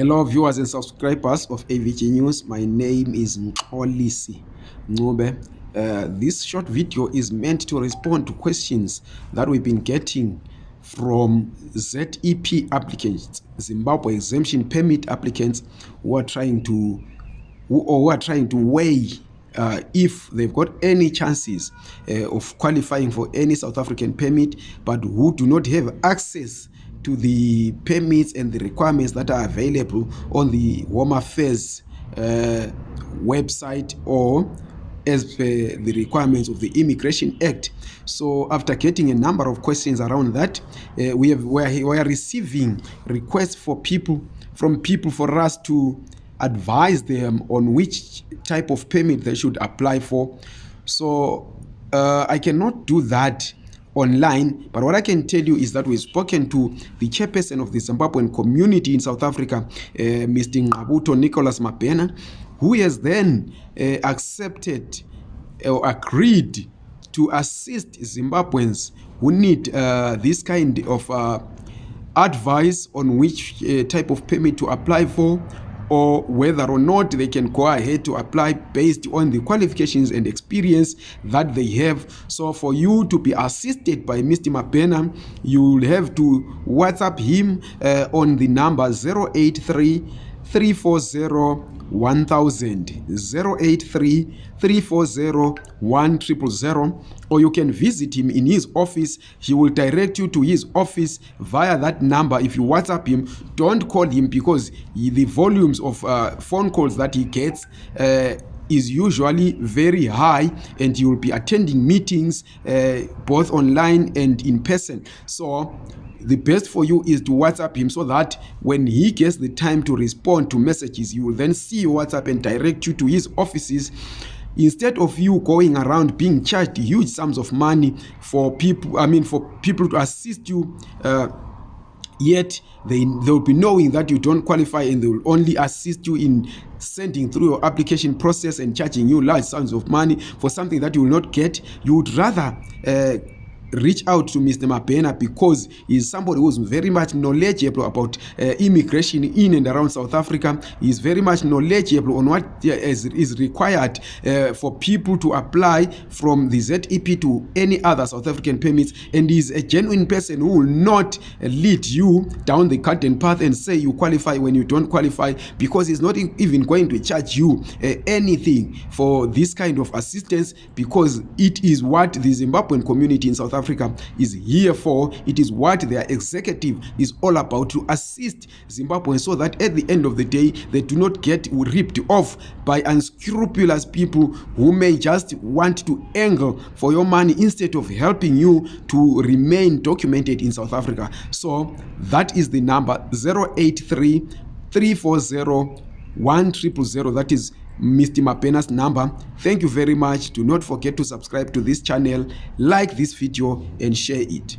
hello viewers and subscribers of avg news my name is mxolisi ncube uh, this short video is meant to respond to questions that we've been getting from zep applicants zimbabwe exemption permit applicants who are trying to or who are trying to weigh Uh, if they've got any chances uh, of qualifying for any south african permit but who do not have access to the permits and the requirements that are available on the Warmer Affairs uh, website or as per the requirements of the Immigration Act. So after getting a number of questions around that, uh, we, have, we, are, we are receiving requests for people from people for us to advise them on which type of permit they should apply for. So uh, I cannot do that online but what i can tell you is that we've spoken to the chairperson of the zimbabwean community in south africa uh, mr ngqabuto nicholas mabena who has then uh, accepted uh, or uh, agreed to assist zimbabweans who need uh, this kind of uh, advice on which uh, type of permit to apply for or whether or not they can go ahead to apply based on the qualifications and experience that they have so for you to be assisted by mr mabena you'll have to whatsapp him uh, on the number 083 0 or you can visit him in his office he will direct you to his office via that number if you whatsapp him don't call him because he, the volumes of uh, phone calls that he gets uh, is usually very high and you'll be attending meetings uh, both online and in person so the best for you is to whatsapp him so that when he gets the time to respond to messages you will then see your whatsapp and direct you to his offices instead of you going around being charged huge sums of money for people i mean for people to assist you uh, yet they, they'll be knowing that you don't qualify and they'll only assist you in sending through your application process and charging you large sums of money for something that you will not get you would rather uh, reach out to mr mabena because heis somebody whois very much knowledgeable about uh, immigration in and around south africa heis very much knowledgeable on what is required uh, for people to apply from the zep to any other south african permits and heis a genuine person who will not lead you down the garden path and say you qualify when you don't qualify because heis not e, even going to charge you uh, anything for this kind of assistance because it is what the zimbabwean community in south africa africa is here for it is what their executive is all about to assist zimbabwe so that at the end of the day they do not get ripped off by unscrupulous people who may just want to angle for your money instead of helping you to remain documented in south africa so that is the number 083 340 1 triple 0 that is mr mapenas number thank you very much do not forget to subscribe to this channel like this video and share it